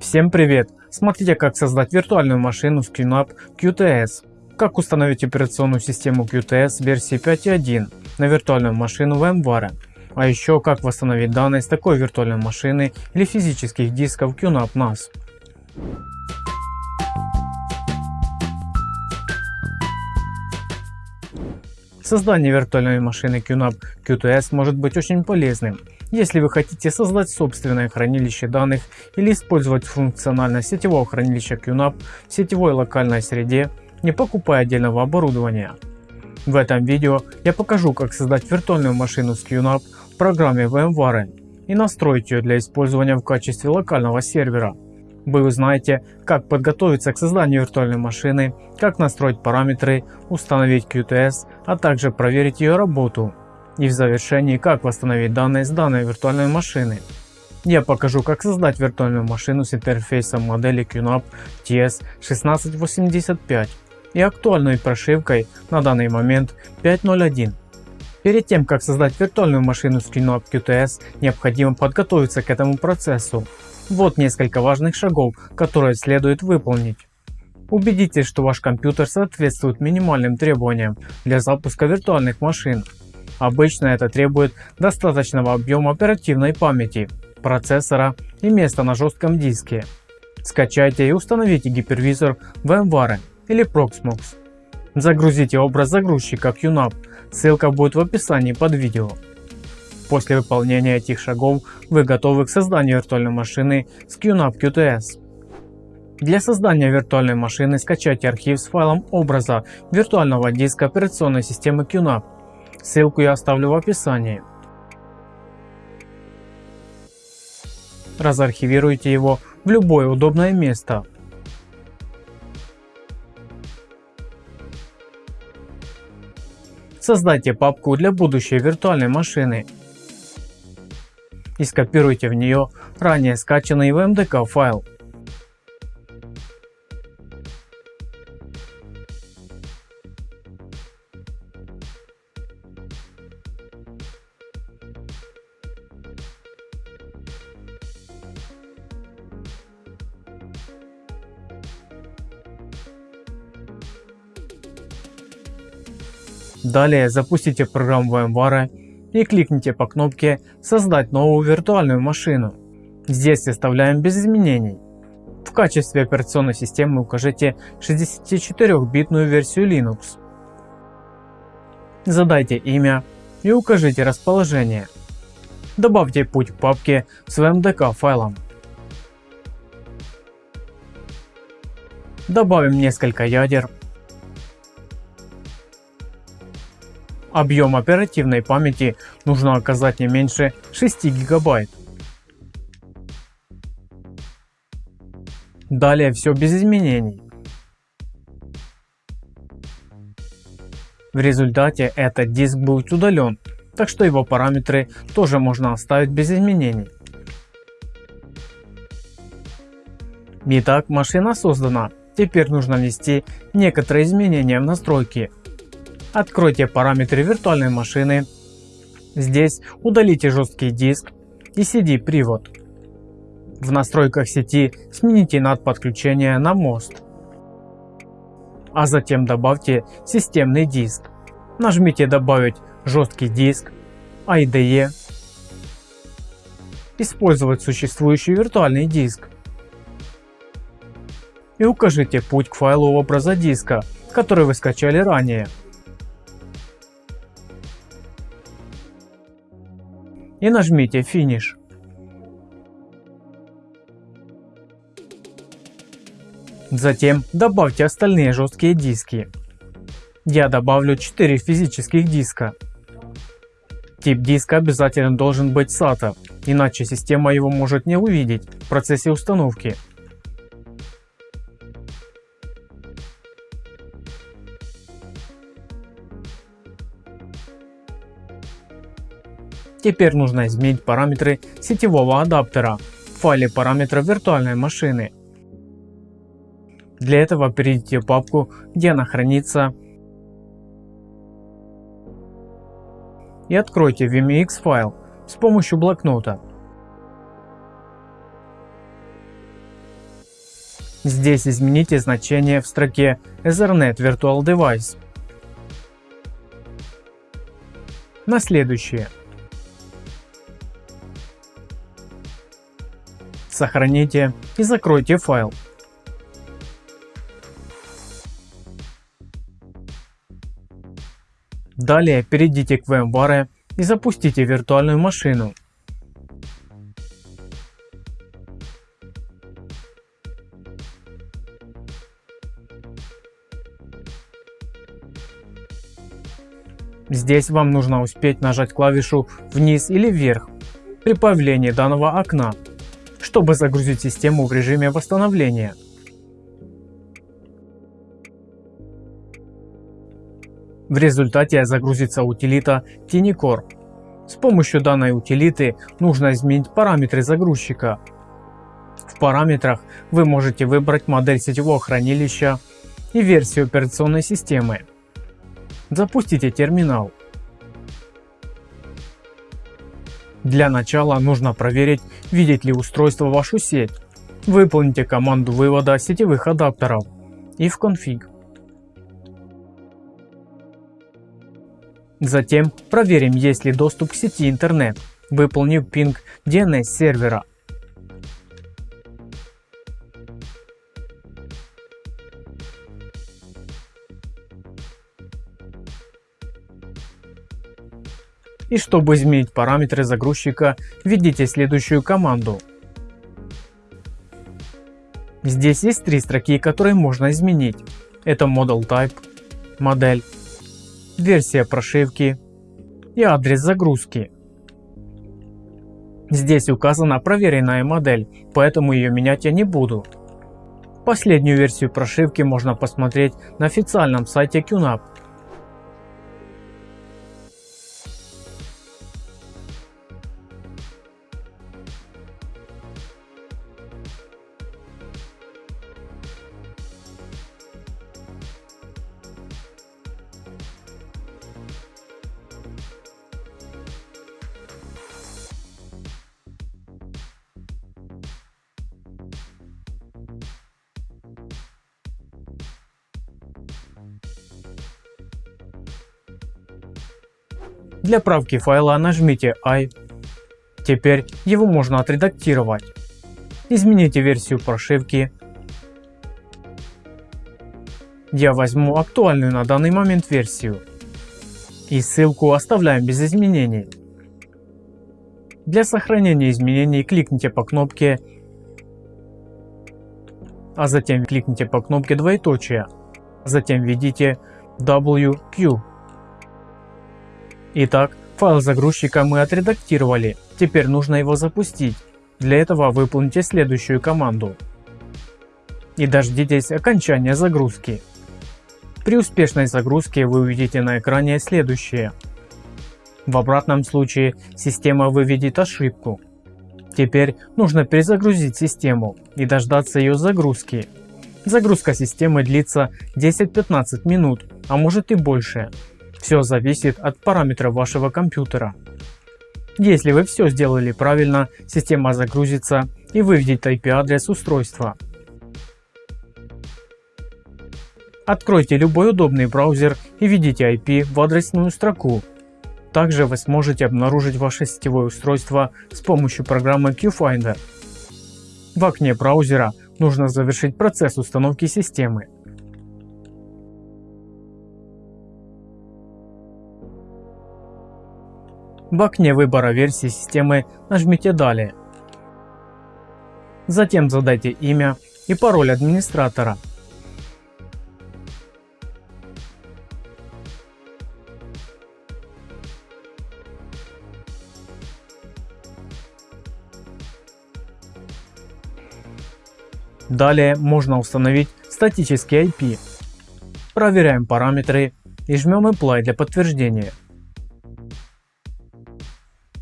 Всем привет! Смотрите как создать виртуальную машину с QNAP QTS. Как установить операционную систему QTS версии 5.1 на виртуальную машину VMware. А еще как восстановить данные с такой виртуальной машины или физических дисков QNAP NAS. Создание виртуальной машины QNAP QTS может быть очень полезным, если вы хотите создать собственное хранилище данных или использовать функциональность сетевого хранилища QNAP в сетевой локальной среде, не покупая отдельного оборудования. В этом видео я покажу как создать виртуальную машину с QNAP в программе VMware и настроить ее для использования в качестве локального сервера. Вы узнаете, как подготовиться к созданию виртуальной машины, как настроить параметры, установить QTS, а также проверить ее работу. И в завершении, как восстановить данные с данной виртуальной машины. Я покажу, как создать виртуальную машину с интерфейсом модели QNAP TS1685 и актуальной прошивкой на данный момент 5.0.1. Перед тем, как создать виртуальную машину с QNAP QTS, необходимо подготовиться к этому процессу. Вот несколько важных шагов, которые следует выполнить. Убедитесь, что ваш компьютер соответствует минимальным требованиям для запуска виртуальных машин. Обычно это требует достаточного объема оперативной памяти, процессора и места на жестком диске. Скачайте и установите гипервизор VMware или Proxmox. Загрузите образ загрузчика QNAP, ссылка будет в описании под видео. После выполнения этих шагов вы готовы к созданию виртуальной машины с QNAP QTS. Для создания виртуальной машины скачайте архив с файлом образа виртуального диска операционной системы QNAP. Ссылку я оставлю в описании. Разархивируйте его в любое удобное место. Создайте папку для будущей виртуальной машины и скопируйте в нее ранее скачанный VMDK файл. Далее запустите программу VMware и кликните по кнопке «Создать новую виртуальную машину». Здесь оставляем без изменений. В качестве операционной системы укажите 64-битную версию Linux. Задайте имя и укажите расположение. Добавьте путь к папке с VMDK файлом. Добавим несколько ядер Объем оперативной памяти нужно оказать не меньше 6 гигабайт. Далее все без изменений. В результате этот диск будет удален, так что его параметры тоже можно оставить без изменений. Итак, машина создана. Теперь нужно внести некоторые изменения в настройки. Откройте параметры виртуальной машины. Здесь удалите жесткий диск и CD-привод. В настройках сети смените NAT подключение на мост. А затем добавьте системный диск. Нажмите добавить жесткий диск, IDE, использовать существующий виртуальный диск и укажите путь к файлу образа диска, который вы скачали ранее. И нажмите Finish. Затем добавьте остальные жесткие диски. Я добавлю 4 физических диска. Тип диска обязательно должен быть SATA, иначе система его может не увидеть в процессе установки. Теперь нужно изменить параметры сетевого адаптера в файле параметров виртуальной машины. Для этого перейдите в папку, где она хранится и откройте VMX файл с помощью блокнота. Здесь измените значение в строке Ethernet Virtual Device. На следующее. Сохраните и закройте файл. Далее перейдите к VMware и запустите виртуальную машину. Здесь вам нужно успеть нажать клавишу вниз или вверх при появлении данного окна, чтобы загрузить систему в режиме восстановления. В результате загрузится утилита TinyCore. С помощью данной утилиты нужно изменить параметры загрузчика. В параметрах вы можете выбрать модель сетевого хранилища и версию операционной системы. Запустите терминал. Для начала нужно проверить, видит ли устройство вашу сеть. Выполните команду вывода сетевых адаптеров и в конфиг. Затем проверим есть ли доступ к сети интернет, выполнив пинг DNS сервера. И чтобы изменить параметры загрузчика, введите следующую команду. Здесь есть три строки, которые можно изменить. Это Model Type, модель версия прошивки и адрес загрузки. Здесь указана проверенная модель, поэтому ее менять я не буду. Последнюю версию прошивки можно посмотреть на официальном сайте QNAP. Для правки файла нажмите I. Теперь его можно отредактировать. Измените версию прошивки. Я возьму актуальную на данный момент версию. И ссылку оставляем без изменений. Для сохранения изменений кликните по кнопке, а затем кликните по кнопке двоеточие. Затем введите WQ Итак, файл загрузчика мы отредактировали, теперь нужно его запустить. Для этого выполните следующую команду. И дождитесь окончания загрузки. При успешной загрузке вы увидите на экране следующее. В обратном случае система выведет ошибку. Теперь нужно перезагрузить систему и дождаться ее загрузки. Загрузка системы длится 10-15 минут, а может и больше. Все зависит от параметров вашего компьютера. Если вы все сделали правильно, система загрузится и выведет IP-адрес устройства. Откройте любой удобный браузер и введите IP в адресную строку. Также вы сможете обнаружить ваше сетевое устройство с помощью программы QFinder. В окне браузера нужно завершить процесс установки системы. В окне выбора версии системы нажмите «Далее». Затем задайте имя и пароль администратора. Далее можно установить статический IP. Проверяем параметры и жмем Apply для подтверждения.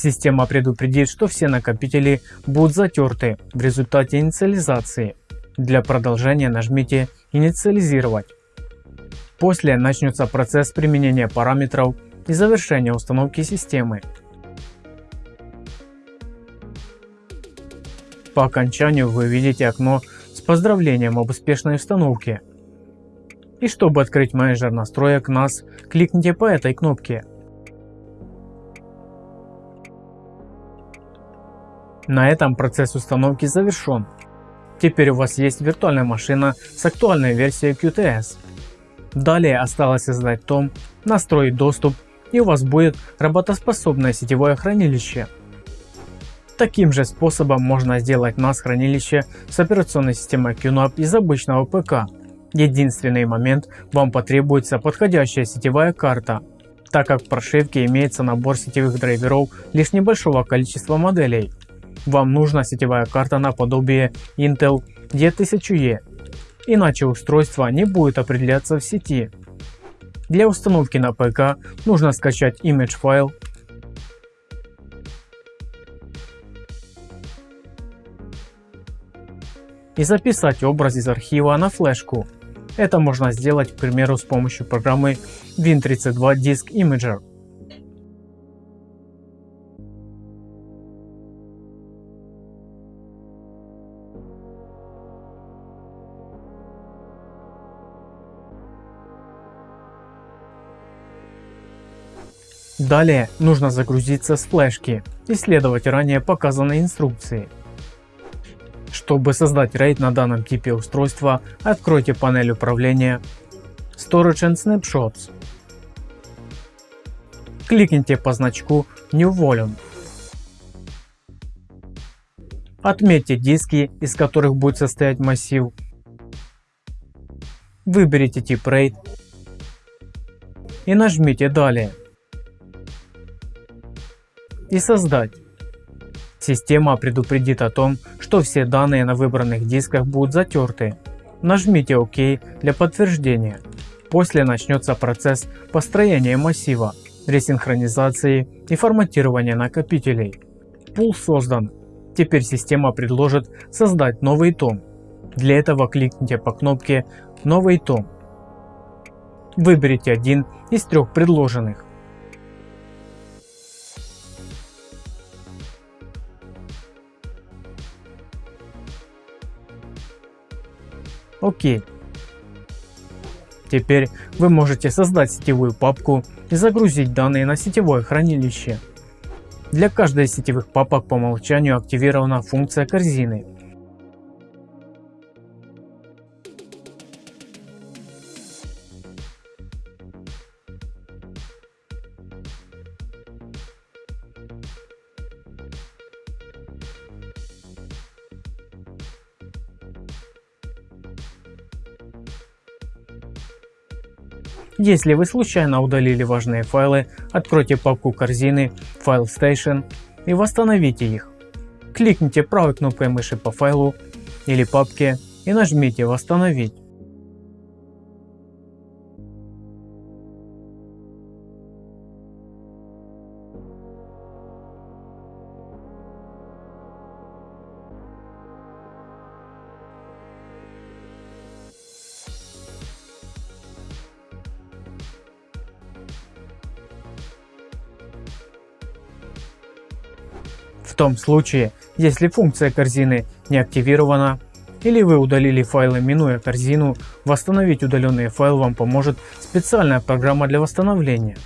Система предупредит, что все накопители будут затерты в результате инициализации. Для продолжения нажмите «Инициализировать». После начнется процесс применения параметров и завершения установки системы. По окончанию вы видите окно с Поздравлением об успешной установке. И чтобы открыть менеджер настроек NAS, кликните по этой кнопке. На этом процесс установки завершен. Теперь у вас есть виртуальная машина с актуальной версией QTS. Далее осталось создать том, настроить доступ и у вас будет работоспособное сетевое хранилище. Таким же способом можно сделать NAS хранилище с операционной системой QNAP из обычного ПК. Единственный момент, вам потребуется подходящая сетевая карта, так как в прошивке имеется набор сетевых драйверов лишь небольшого количества моделей. Вам нужна сетевая карта наподобие Intel D1000E, иначе устройство не будет определяться в сети. Для установки на ПК нужно скачать image файл и записать образ из архива на флешку. Это можно сделать, к примеру, с помощью программы Win32 Disk Imager. Далее нужно загрузиться с флешки и следовать ранее показанной инструкции. Чтобы создать RAID на данном типе устройства, откройте панель управления Storage and Snapshots. Кликните по значку New Volume. Отметьте диски, из которых будет состоять массив. Выберите тип RAID и нажмите Далее. И создать. Система предупредит о том, что все данные на выбранных дисках будут затерты. Нажмите ОК для подтверждения. После начнется процесс построения массива, ресинхронизации и форматирования накопителей. Пул создан. Теперь система предложит создать новый том. Для этого кликните по кнопке «Новый том». Выберите один из трех предложенных. Окей. Теперь вы можете создать сетевую папку и загрузить данные на сетевое хранилище. Для каждой из сетевых папок по умолчанию активирована функция корзины. Если вы случайно удалили важные файлы, откройте папку корзины File Station и восстановите их. Кликните правой кнопкой мыши по файлу или папке и нажмите «Восстановить». В том случае, если функция корзины не активирована или вы удалили файлы минуя корзину, восстановить удаленные файлы вам поможет специальная программа для восстановления.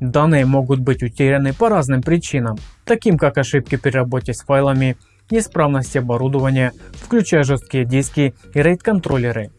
Данные могут быть утеряны по разным причинам, таким как ошибки при работе с файлами, неисправность оборудования, включая жесткие диски и RAID контроллеры.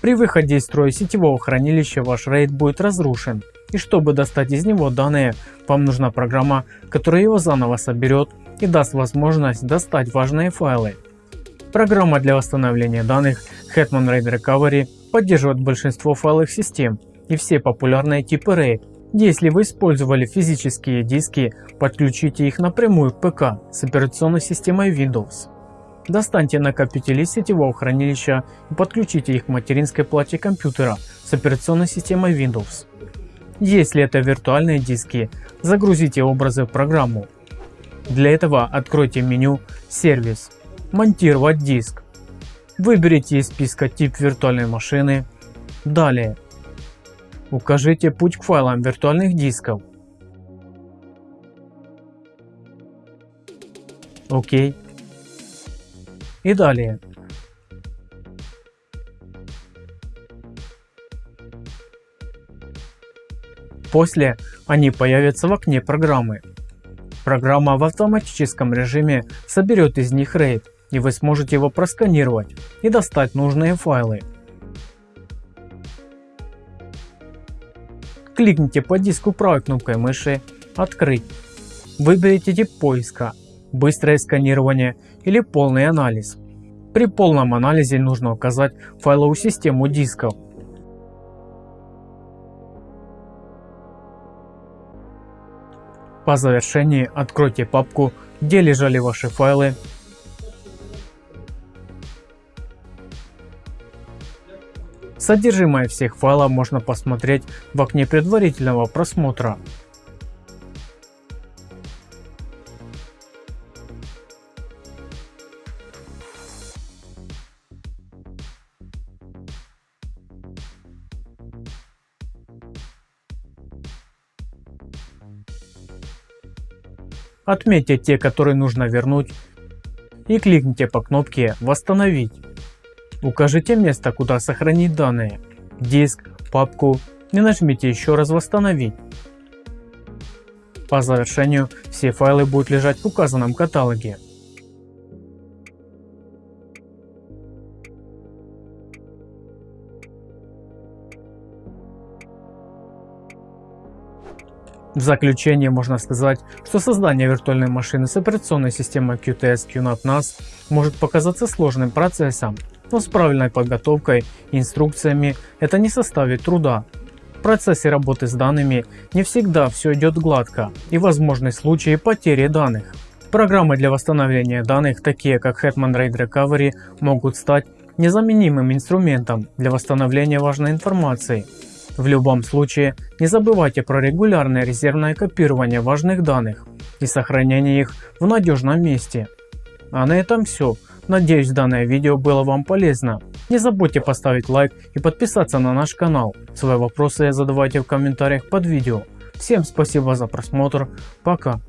При выходе из строя сетевого хранилища ваш RAID будет разрушен и чтобы достать из него данные, вам нужна программа, которая его заново соберет и даст возможность достать важные файлы. Программа для восстановления данных Hetman RAID Recovery поддерживает большинство файловых систем и все популярные типы RAID. Если вы использовали физические диски, подключите их напрямую к ПК с операционной системой Windows. Достаньте накопители сетевого хранилища и подключите их к материнской плате компьютера с операционной системой Windows. Если это виртуальные диски, загрузите образы в программу. Для этого откройте меню «Сервис», «Монтировать диск». Выберите из списка тип виртуальной машины. Далее. Укажите путь к файлам виртуальных дисков. ОК. И далее. После они появятся в окне программы. Программа в автоматическом режиме соберет из них RAID и вы сможете его просканировать и достать нужные файлы. Кликните по диску правой кнопкой мыши «Открыть». Выберите тип поиска «Быстрое сканирование» или «Полный анализ». При полном анализе нужно указать файловую систему дисков. По завершении откройте папку, где лежали ваши файлы Содержимое всех файлов можно посмотреть в окне предварительного просмотра. Отметьте те, которые нужно вернуть и кликните по кнопке «Восстановить». Укажите место, куда сохранить данные, диск, папку и нажмите еще раз «Восстановить». По завершению все файлы будут лежать в указанном каталоге. В заключение можно сказать, что создание виртуальной машины с операционной системой QTS QNAP NAS может показаться сложным процессом, но с правильной подготовкой и инструкциями это не составит труда. В процессе работы с данными не всегда все идет гладко и возможны случаи потери данных. Программы для восстановления данных, такие как Hetman RAID Recovery, могут стать незаменимым инструментом для восстановления важной информации. В любом случае не забывайте про регулярное резервное копирование важных данных и сохранение их в надежном месте. А на этом все. Надеюсь данное видео было вам полезно. Не забудьте поставить лайк и подписаться на наш канал. Свои вопросы задавайте в комментариях под видео. Всем спасибо за просмотр. Пока.